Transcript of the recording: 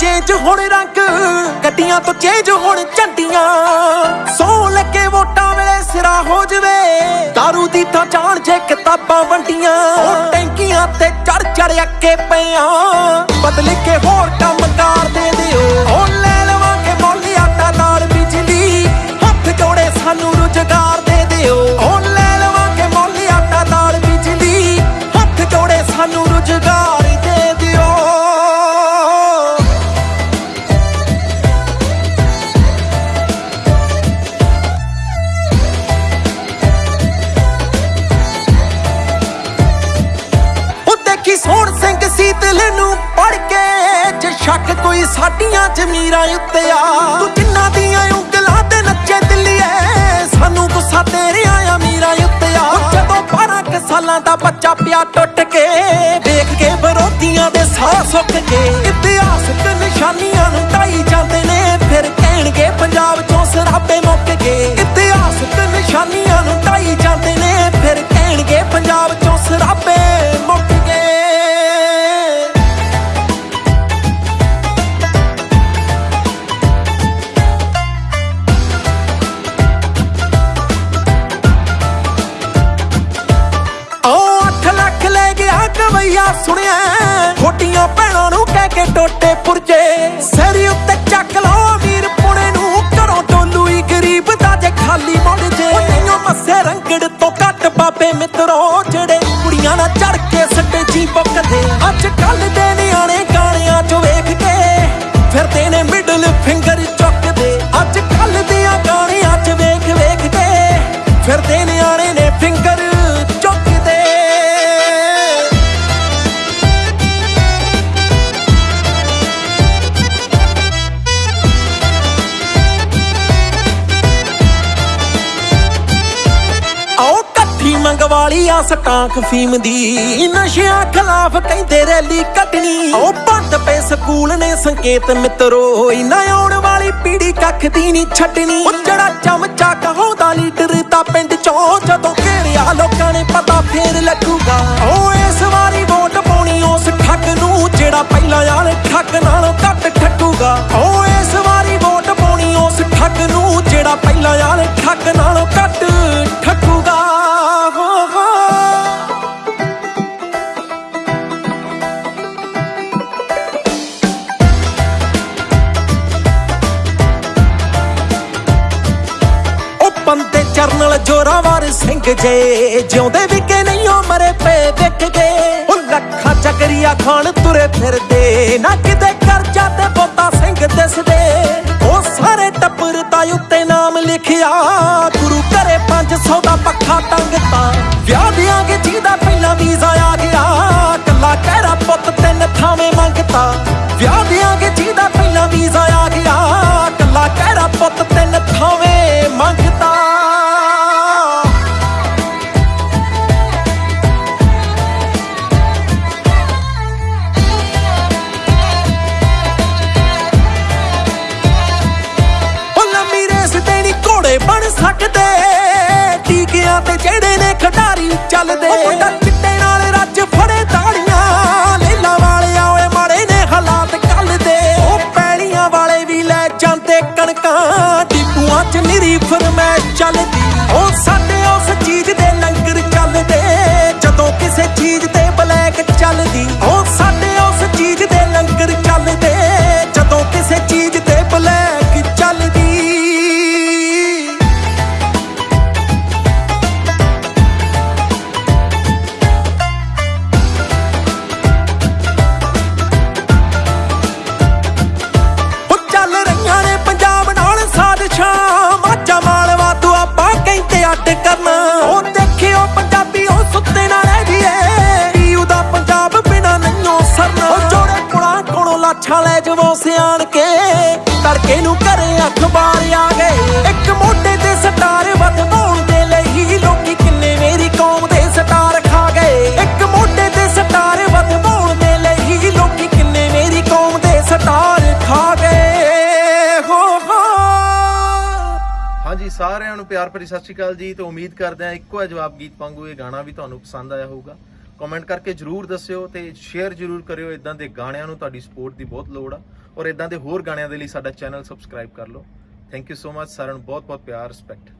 Change ਹੁਣ ਰੰਗ, ਗੱਡੀਆਂ ਤੋਂ ਚੇਂਜ ਹੁਣ ਝੰਡੀਆਂ। ਸੋ ਲੱਗੇ ਵੋਟਾਂ ਵੇਲੇ ਸਿਰਾ ਹੋ ਜਵੇ। दारू ਦੀ ਤਾਂ ਜਾਣ ਜੇ ਕਿਤਾਬਾਂ ਵੰਡੀਆਂ। ਉਹ ਟੈਂਕੀਆਂ ਤੇ ਚੜ ਚੜ ਅੱਕੇ ਪਿਆ ਬਦਲ ਕੇ ਹੋਰ ਕੰਮ ਕਰ ਦੇ ਦਿਓ। ਸਿੰਘ ਸੀਤਲੇ ਨੂੰ ਪੜ ਕੇ ਜੇ ਸ਼ੱਕ ਕੋਈ ਸਾਡੀਆਂ ਜ਼ਮੀਰਾਂ ਉੱਤੇ ਆ। ਤੂੰ ਜਿੰਨਾ ਦੀਆਂ ਉਂਗਲਾਂ ਤੇ ਨੱਚੇ ਦਿੱਲੀਏ, ਸਾਨੂੰ ਗੁੱਸਾ ਤੇਰਿਆਂ ਅਮੀਰਾਂ ਉੱਤੇ ਆ। ਜਦੋਂ 12 ਸਾਲਾਂ ਦਾ ਬੱਚਾ ਪਿਆ ਟੁੱਟ ਕੇ ਦੇਖ ਕੇ ਵਿਰੋਧੀਆਂ ਦੇ ਸਾਹ ਸੁੱਕ ਕੇ ਇਤਿਹਾਸ ਤੇ ਨਿਸ਼ਾਨੀਆਂ ਨੂੰ ਢਾਈ ਜਾਂਦੇ ਨੇ, ਫਿਰ ਕਹਿਣਗੇ ਪੰਜਾਬ ਚੋਂ ਸਰਾਬੇ ਮੁੱਕ ਗਏ। ਇਤਿਹਾਸ ਤੇ ਨਿਸ਼ਾਨੀਆਂ ਨੂੰ ਗਵਈਆ ਸੁਣਿਆ, ਖੋਟੀਆਂ ਭੈਣਾਂ ਨੂੰ ਕਹਿ ਕੇ ਟੋਟੇ ਪੁਰਜੇ। ਸਿਰ ਉੱਤੇ ਚੱਕ ਲਓ ਅਮੀਰ ਪੁਣੇ ਨੂੰ, ਘਰੋਂ ਟੋਲੂ ਹੀ ਗਰੀਬ ਦਾ ਜੇ ਖਾਲੀ ਮੁੜ ਜੇ। ਨਹੀਂਓ ਮੱਸੇ ਰੰਗੜ ਤੋਂ ਘੱਟ ਬਾਬੇ ਮਿੱਤਰੋ ਜਿਹੜੇ ਕੁੜੀਆਂ ਨਾਲ ਚੜ ਕੇ ਸੱਟੇ ਜੀ ਬੁੱਕਦੇ ਅੱਜ ਕੱਲ ਦੇ ਨਿਆਣੇ ਗਾਣਿਆਂ 'ਚ ਵੇਖ ਕੇ ਫਿਰਦੇ ਨੇ ਮਿਡਲ ਫਿੰਗਰ ਚੁੱਕਦੇ। ਅੱਜ ਕੱਲ ਦੀਆਂ ਗਾਣਿਆਂ 'ਚ ਵੇਖ ਵੇਖ ਕੇ ਫਿਰਦੇ ਨਿਆਣੇ ਨੇ ਫਿੰਗਰ ਕੱਠੀ ਮੰਗਵਾਲੀ ਆ ਸਟਾਂਕ ਫੀਮ ਦੀ। ਨਸ਼ਿਆਂ ਖਿਲਾਫ ਕਹਿੰਦੇ ਰੈਲੀ ਕੱਢਣੀ ਉਹ ਬੰਦ ਪਏ ਸਕੂਲ ਨੇ ਸੰਕੇਤ ਮਿੱਤਰੋ। ਇਨਾ ਆਉਣ ਵਾਲੀ ਪੀੜੀ ਕੱਖ ਦੀ ਨਹੀਂ ਛੱਡਣੀ। ਉਹ ਜਿਹੜਾ ਚਮਚਾ ਕਹਾਉਂਦਾ ਲੀਡਰ ਤਾਂ ਪਿੰਡ ਚੋਂ ਜਦੋਂ ਘੇਰਿਆ ਲੋ ਜੋਰਾਵਰ ਸਿੰਘ ਜੇ, ਜਿਉਂਦੇ ਵੀ ਕਿ ਨਹੀਂ ਉਹ ਮਰੇ ਪਏ ਵਿਕ ਗਏ ਉਹ ਲੱਖਾਂ ਚੱਕਰੀਆ ਖਾਨ ਤੁਰੇ ਫਿਰਦੇ, ਨਾ ਕਿਤੇ ਕਰਜਾ ਤੇ ਬੋਤਾ ਸਿੰਘ ਦਿਸਦੇ। ਉਹ ਸਾਰੇ ਟੱਬਰ ਦਾ ਉੱਤੇ ਨਾਮ ਲਿਖਿਆ, ਗੁਰੂ ਘਰੇ 500 ਦਾ ਪੱਖਾ ਟੰਗਤਾ। ਵਿਆਹ ਦਿਆਂਗੇ ਜਿਹਦਾ ਪਹਿਲਾਂ ਵੀਜ਼ਾ ਆ ਗਿਆ ਕੱਲਾ ਕਹਿਰਾ ਪੁੱਤ ਤਿੰਨ ਥਾਵੇਂ ਮੰਗਤਾ। ਵਿਆਹ ਦਿਆਂਗੇ ਜਿਹਦਾ ਪਹਿਲਾਂ ਵੀਜ਼ਾ ਚੱਲਦੇ। ਉਹ ਮੁੰਡਾ ਚਿੱਟੇ ਨਾਲ ਰੱਜ ਫੜੇ ਤਾੜੀਆਂ। ਲੇਲਾ ਵਾਲੇ ਓਏ, ਮਾੜੇ ਨੇ ਹਾਲਾਤ ਕੱਲ ਦੇ ਉਹ ਪੈਲੀਆਂ ਵਾਲੇ ਵੀ ਲੈ ਜਾਂਦੇ ਕਣਕਾਂ। ਡਿਪੂਆਂ 'ਚ ਨਿਰੀ ਫਰਮੈਸ਼ ਚੱਲਦੀ। ਉਹ ਸਾਡੇ ਉਸ ਚੀਜ਼ ਦੇ ਲੰਗਰ ਚੱਲਦੇ। ਜਦੋਂ ਕਿਸੇ ਚੀਜ਼ ਤੇ ਬਲੈਕ ਚੱਲਦੀ। ਕੋਲੋਂ ਲਾਛਾਂ ਜਵੋ ਸਿਆਣ ਕੇ। ਤੜਕੇ ਨੂੰ ਘਰੇ ਅਖਬਾਰ ਆ ਗਏ ਇੱਕ ਮੋਢੇ ਤੇ ਸਟਾਰ ਵਧਾਉਣ ਦੇ ਲਈ ਲੋਕੀ ਕਿੰਨੇ ਮੇਰੀ ਕੌਮ ਦੇ ਸਟਾਰ ਖਾ ਗਏ ਇੱਕ ਮੋਢੇ ਤੇ ਸਟਾਰ ਵਧਾਉਣ ਦੇ ਲਈ ਲੋਕੀ ਕਿੰਨੇ ਮੇਰੀ ਕੌਮ ਦੇ ਸਟਾਰ ਖਾ ਗਏ ਹੋ ਹੋ। ਹਾਂਜੀ, ਸਾਰਿਆਂ ਨੂੰ ਪਿਆਰ ਭਰੀ ਸਤਿ ਸ਼੍ਰੀ ਅਕਾਲ ਜੀ। ਤੇ ਉਮੀਦ ਕਰਦੇ ਹਾਂ ਇੱਕੋ ਹੀ ਜਵਾਬ ਗੀਤ ਵਾਂਗੂ ਇਹ ਗਾਣਾ ਵੀ ਤੁਹਾਨੂੰ ਪਸੰਦ ਆਇਆ ਹੋਊਗਾ। ਕਮੈਂਟ ਕਰਕੇ ਜਰੂਰ ਦੱਸਿਓ ਤੇ ਸ਼ੇਅਰ ਜਰੂਰ ਕਰਿਓ। ਇਦਾਂ ਦੇ ਗਾਣਿਆਂ ਨੂੰ ਤੁਹਾਡੀ ਸਪੋਰਟ ਦੀ ਬਹੁਤ ਲੋੜ ਆ। ਔਰ ਇਦਾਂ ਦੇ ਹੋਰ ਗਾਣਿਆਂ ਦੇ ਲਈ ਸਾਡਾ ਚੈਨਲ ਸਬਸਕ੍ਰਾਈਬ ਕਰ ਲਓ। ਥੈਂਕ ਯੂ ਸੋ ਮਚ ਸਾਰਿਆਂ ਨੂੰ ਬਹੁਤ ਬਹੁਤ ਪਿਆਰ ਰਿਸਪੈਕਟ